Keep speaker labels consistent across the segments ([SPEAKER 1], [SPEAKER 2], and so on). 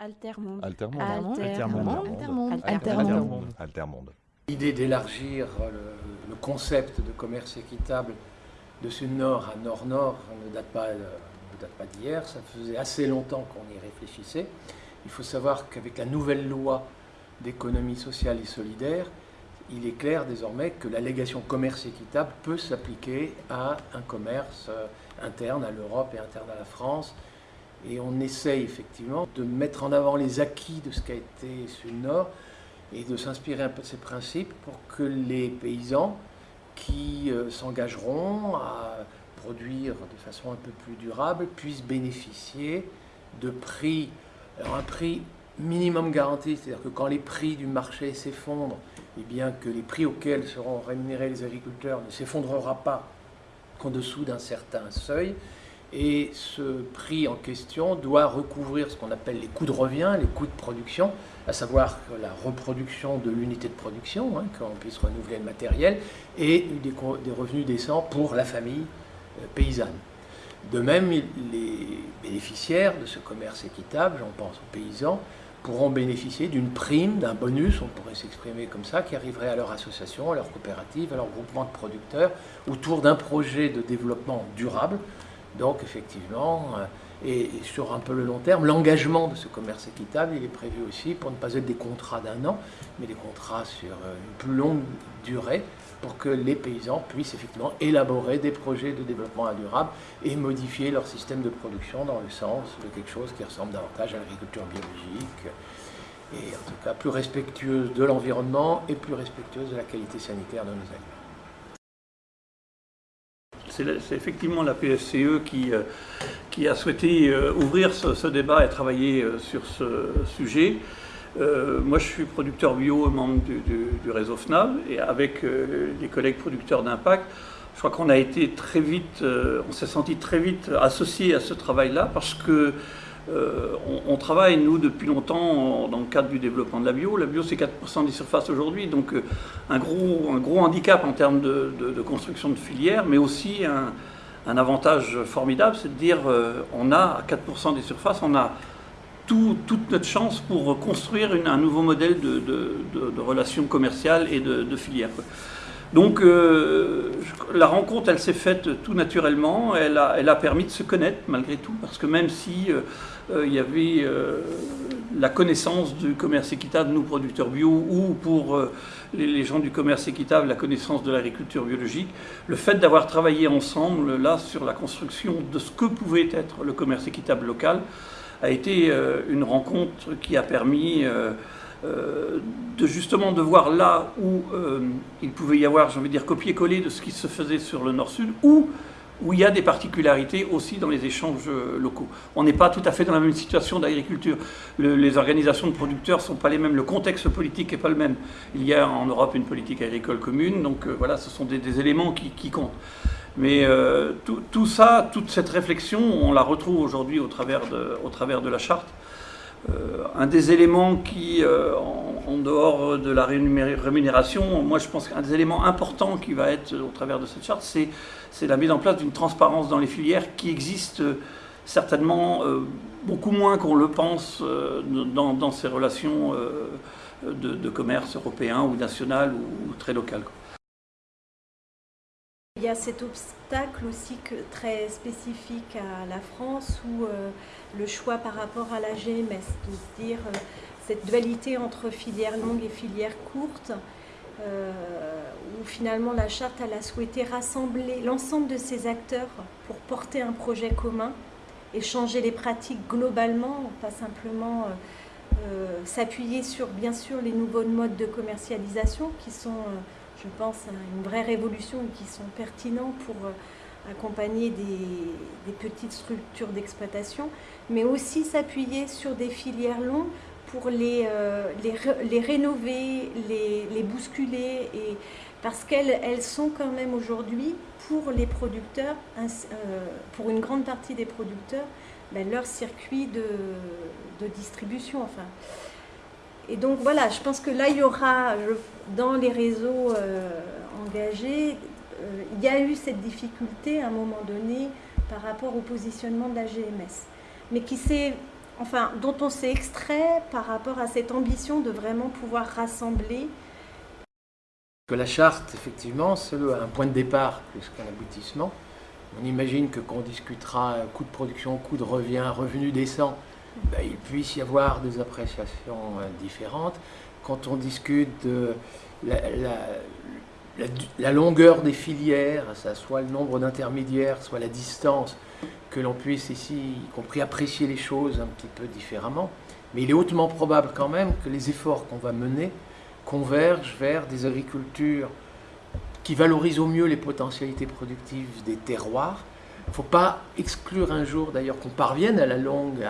[SPEAKER 1] Altermonde.
[SPEAKER 2] Altermonde.
[SPEAKER 1] Altermonde.
[SPEAKER 2] Altermonde.
[SPEAKER 1] Altermonde.
[SPEAKER 2] Altermonde.
[SPEAKER 3] L'idée d'élargir le, le concept de commerce équitable de sud-nord à nord-nord ne date pas, euh, ne date pas d'hier, ça faisait assez longtemps qu'on y réfléchissait. Il faut savoir qu'avec la nouvelle loi d'économie sociale et solidaire, il est clair désormais que l'allégation commerce équitable peut s'appliquer à un commerce euh, interne à l'Europe et interne à la France. Et on essaye effectivement de mettre en avant les acquis de ce qu'a été Sud-Nord et de s'inspirer un peu de ces principes pour que les paysans qui euh, s'engageront à produire de façon un peu plus durable puissent bénéficier de prix, alors un prix minimum garanti, c'est-à-dire que quand les prix du marché s'effondrent, et eh bien que les prix auxquels seront rémunérés les agriculteurs ne s'effondrera pas qu'en dessous d'un certain seuil. Et ce prix en question doit recouvrir ce qu'on appelle les coûts de revient, les coûts de production, à savoir la reproduction de l'unité de production, hein, qu'on puisse renouveler le matériel, et des, revenus décents pour la famille euh, paysanne. De même, les bénéficiaires de ce commerce équitable, j'en pense aux paysans, pourront bénéficier d'une prime, d'un bonus, on pourrait s'exprimer comme ça, qui arriverait à leur association, à leur coopérative, à leur groupement de producteurs, autour d'un projet de développement durable. Donc effectivement, euh, et sur un peu le long terme, l'engagement de ce commerce équitable, il est prévu aussi pour ne pas être des contrats d'un an, mais des contrats sur euh, une plus longue durée, pour que les paysans puissent effectivement élaborer des projets de développement durable et modifier leur système de production dans le sens de quelque chose qui ressemble davantage à l'agriculture biologique et en tout cas plus respectueuse de l'environnement et plus respectueuse de la qualité sanitaire de nos aliments.
[SPEAKER 4] C'est effectivement la PSCE qui, euh, qui a souhaité euh, ouvrir ce, débat et travailler euh, sur ce sujet. moi, je suis producteur bio, membre du, réseau FNAB, et avec les collègues producteurs d'impact, je crois qu'on a été très vite, on s'est senti très vite associé à ce travail-là parce que euh, on, travaille, nous, depuis longtemps dans le cadre du développement de la bio. La bio, c'est 4% des surfaces aujourd'hui, donc euh, un, gros, handicap en termes de, construction de filières, mais aussi un, avantage formidable, c'est de dire euh, on a 4% des surfaces, on a toute notre chance pour construire un nouveau modèle de, relations commerciales et de, filières. Donc la rencontre, elle s'est faite tout naturellement, elle a, permis de se connaître malgré tout, parce que même si euh, il y avait euh, la connaissance du commerce équitable, nous producteurs bio, ou pour euh, les, gens du commerce équitable, la connaissance de l'agriculture biologique. Le fait d'avoir travaillé ensemble là sur la construction de ce que pouvait être le commerce équitable local a été une rencontre qui a permis de justement de voir là où il pouvait y avoir, j'ai envie de dire, copier-coller de ce qui se faisait sur le nord-sud, ou où il y a des particularités aussi dans les échanges euh, locaux. On n'est pas tout à fait dans la même situation d'agriculture. les organisations de producteurs ne sont pas les mêmes, le contexte politique n'est pas le même. Il y a en Europe une politique agricole commune, donc euh, voilà, ce sont des, éléments qui, comptent. Mais euh, tout, ça, toute cette réflexion, on la retrouve aujourd'hui au, au travers de la charte. Un des éléments qui, en, dehors de la rémunération, moi je pense qu'un des éléments importants qui va être au travers de cette charte, c'est la mise en place d'une transparence dans les filières qui existe euh, certainement euh, beaucoup moins qu'on le pense euh, dans, ces relations de, commerce européen ou national ou, très local.
[SPEAKER 1] Il y a cet obstacle aussi très spécifique à la France où le choix par rapport à la GMS, de dire cette dualité entre filières longues et filières courtes, euh, où finalement la charte a souhaité rassembler l'ensemble de ces acteurs pour porter un projet commun et changer les pratiques globalement, pas simplement euh, euh, s'appuyer sur bien sûr les nouveaux modes de commercialisation qui sont, je pense, une vraie révolution qui sont pertinents pour accompagner des, petites structures d'exploitation, mais aussi s'appuyer sur des filières longues pour les, euh, les, rénover, les, les bousculer, et, parce qu'elles elles sont quand même aujourd'hui, pour les producteurs, euh, pour une grande partie des producteurs, ben, leur circuit de, de, distribution. Enfin. Et donc voilà, je pense que là, il y aura, dans les réseaux euh, engagés, il y a eu cette difficulté à un moment donné par rapport au positionnement de la GMS, mais qui s'est enfin, dont on s'est extrait par rapport à cette ambition de vraiment pouvoir rassembler
[SPEAKER 3] que la charte, effectivement, c'est un point de départ plus qu'un aboutissement. On imagine que quand discutera coût de production, coût de revient, revenu décent, ben, il puisse y avoir des appréciations euh, différentes. Quand on discute de la, longueur des filières, soit le nombre d'intermédiaires, soit la distance, que l'on puisse ici, y compris apprécier les choses un petit peu différemment. Mais il est hautement probable quand même que les efforts qu'on va mener convergent vers des agricultures qui valorisent au mieux les potentialités productives des terroirs. Il ne faut pas exclure un jour d'ailleurs qu'on parvienne à la longue,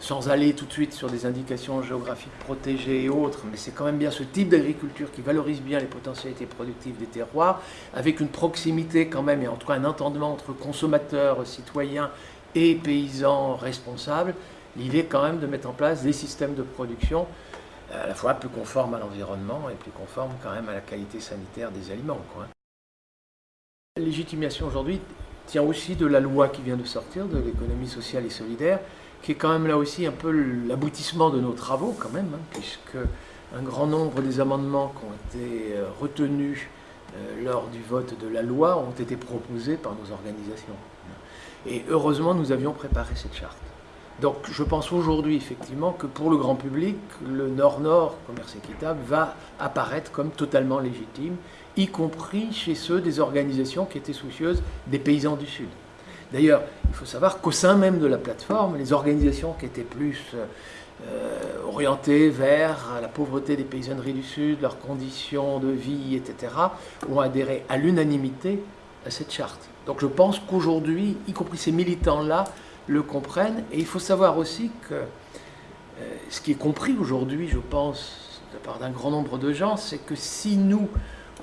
[SPEAKER 3] sans aller tout de suite sur des indications géographiques protégées et autres, mais c'est quand même bien ce type d'agriculture qui valorise bien les potentialités productives des terroirs, avec une proximité quand même, et en tout cas un entendement entre consommateurs, citoyens et paysans responsables, l'idée quand même de mettre en place des systèmes de production à la fois plus conforme à l'environnement et plus conforme quand même à la qualité sanitaire des aliments. Quoi. Légitimation aujourd'hui tient aussi de la loi qui vient de sortir, de l'économie sociale et solidaire, qui est quand même là aussi un peu l'aboutissement de nos travaux quand même, hein, puisque un grand nombre des amendements qui ont été euh, retenus euh, lors du vote de la loi ont été proposés par nos organisations. Et heureusement, nous avions préparé cette charte. Donc je pense aujourd'hui effectivement que pour le grand public, le Nord-Nord commerce équitable va apparaître comme totalement légitime, y compris chez ceux des organisations qui étaient soucieuses des paysans du Sud. D'ailleurs, il faut savoir qu'au sein même de la plateforme, les organisations qui étaient plus euh, orientées vers la pauvreté des paysanneries du Sud, leurs conditions de vie, etc., ont adhéré à l'unanimité à cette charte. Donc je pense qu'aujourd'hui, y compris ces militants-là, le comprennent. Et il faut savoir aussi que euh, ce qui est compris aujourd'hui, je pense, de la part d'un grand nombre de gens, c'est que si nous,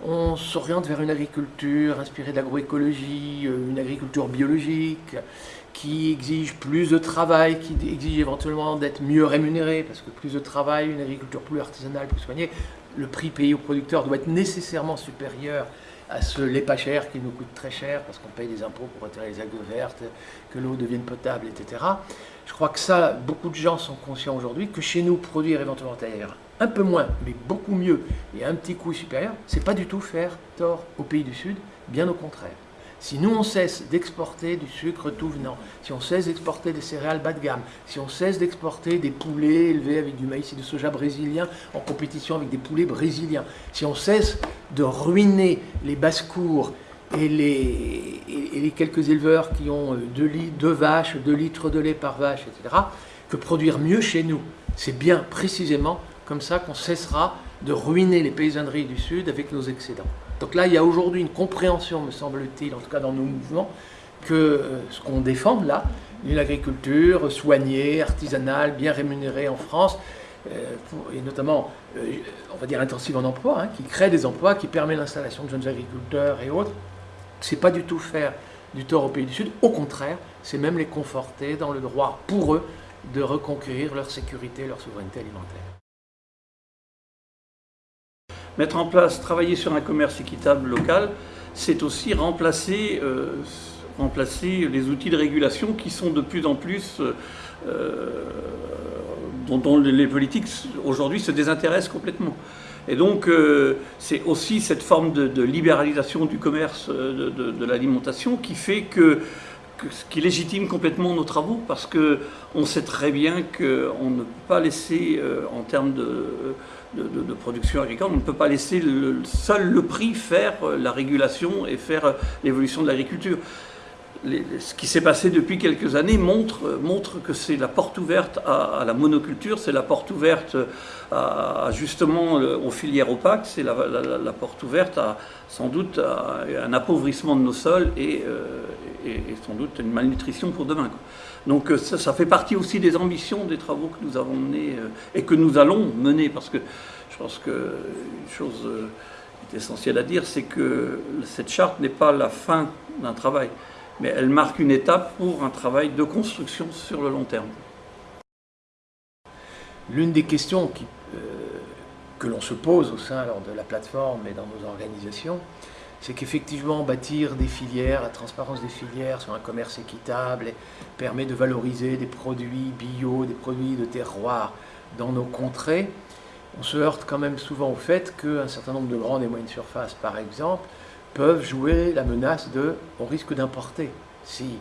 [SPEAKER 3] on s'oriente vers une agriculture inspirée de l'agroécologie, euh, une agriculture biologique, qui exige plus de travail, qui exige éventuellement d'être mieux rémunéré, parce que plus de travail, une agriculture plus artisanale, plus soignée, le prix payé aux producteurs doit être nécessairement supérieur à ce lait pas cher qui nous coûte très cher parce qu'on paye des impôts pour retirer les algues vertes, que l'eau devienne potable, etc. Je crois que ça, beaucoup de gens sont conscients aujourd'hui que chez nous, produire éventuellement un peu moins, mais beaucoup mieux et un petit coût supérieur, c'est pas du tout faire tort aux pays du Sud, bien au contraire. Si nous, on cesse d'exporter du sucre tout venant, si on cesse d'exporter des céréales bas de gamme, si on cesse d'exporter des poulets élevés avec du maïs et du soja brésilien en compétition avec des poulets brésiliens, si on cesse de ruiner les basses-cours et les, quelques éleveurs qui ont deux, deux vaches, 2 litres de lait par vache, etc., que produire mieux chez nous, c'est bien précisément comme ça qu'on cessera de ruiner les paysanneries du Sud avec nos excédents. Donc là, il y a aujourd'hui une compréhension, me semble-t-il, en tout cas dans nos mouvements, que euh, ce qu'on défend là, une agriculture soignée, artisanale, bien rémunérée en France, euh, et notamment, euh, on va dire intensive en emploi, hein, qui crée des emplois, qui permet l'installation de jeunes agriculteurs et autres, c'est pas du tout faire du tort aux pays du Sud, au contraire, c'est même les conforter dans le droit pour eux de reconquérir leur sécurité, leur souveraineté alimentaire.
[SPEAKER 4] Mettre en place, travailler sur un commerce équitable local, c'est aussi remplacer, euh, remplacer les outils de régulation qui sont de plus en plus, euh, dont, les politiques aujourd'hui se désintéressent complètement. Et donc, euh, c'est aussi cette forme de, libéralisation du commerce de, l'alimentation qui fait que, qui légitime complètement nos travaux, parce qu'on sait très bien qu'on ne peut pas laisser, en termes de de, production agricole. On ne peut pas laisser seul le prix faire euh, la régulation et faire euh, l'évolution de l'agriculture. Ce qui s'est passé depuis quelques années montre, euh, montre que c'est la porte ouverte à, la monoculture, c'est la porte ouverte à, justement aux filières opaques, c'est la, porte ouverte à sans doute à un appauvrissement de nos sols et, sans doute une malnutrition pour demain. Donc euh, ça, fait partie aussi des ambitions des travaux que nous avons menés euh, et que nous allons mener, parce que je pense que chose euh, qui est essentielle à dire, c'est que cette charte n'est pas la fin d'un travail, mais elle marque une étape pour un travail de construction sur le long terme.
[SPEAKER 3] L'une des questions que l'on se pose au sein de la plateforme et dans nos organisations, c'est qu'effectivement bâtir des filières, la transparence des filières sur un commerce équitable permet de valoriser des produits bio, des produits de terroir dans nos contrées. On se heurte quand même souvent au fait qu'un certain nombre de grandes et moyennes surfaces, par exemple, peuvent jouer la menace de on risque d'importer. Si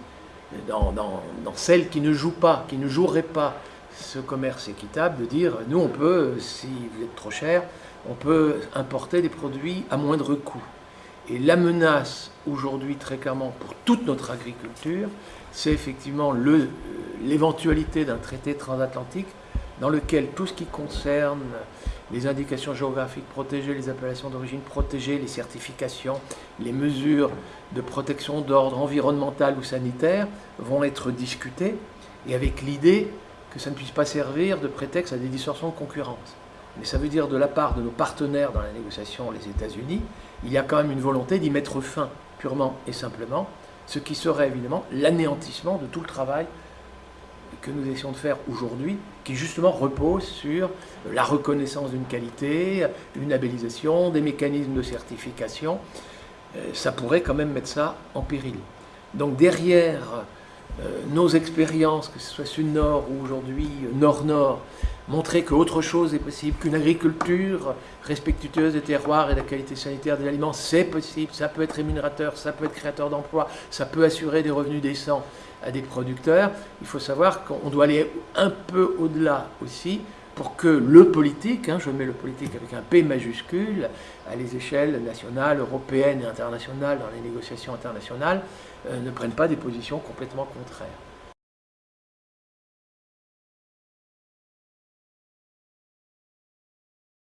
[SPEAKER 3] dans, dans, celles qui ne jouent pas, qui ne joueraient pas ce commerce équitable, de dire nous on peut, si vous êtes trop cher, on peut importer des produits à moindre coût. Et la menace aujourd'hui, très clairement, pour toute notre agriculture, c'est effectivement l'éventualité d'un traité transatlantique dans lequel tout ce qui concerne les indications géographiques protégées, les appellations d'origine protégées, les certifications, les mesures de protection d'ordre environnemental ou sanitaire vont être discutées, et avec l'idée que ça ne puisse pas servir de prétexte à des distorsions de concurrence. Mais ça veut dire de la part de nos partenaires dans la négociation, les États-Unis, il y a quand même une volonté d'y mettre fin purement et simplement, ce qui serait évidemment l'anéantissement de tout le travail que nous essayons de faire aujourd'hui, qui justement repose sur la reconnaissance d'une qualité, une labellisation, des mécanismes de certification. Euh, ça pourrait quand même mettre ça en péril. Donc derrière euh, nos expériences, que ce soit Sud-Nord ou aujourd'hui Nord-Nord, montrer qu'autre chose est possible, qu'une agriculture respectueuse des terroirs et de la qualité sanitaire des aliments, c'est possible, ça peut être rémunérateur, ça peut être créateur d'emplois, ça peut assurer des revenus décents à des producteurs. Il faut savoir qu'on doit aller un peu au-delà aussi pour que le politique, hein, je mets le politique avec un P majuscule, à les échelles nationales, européennes et internationales, dans les négociations internationales, euh, ne prenne pas des positions complètement contraires.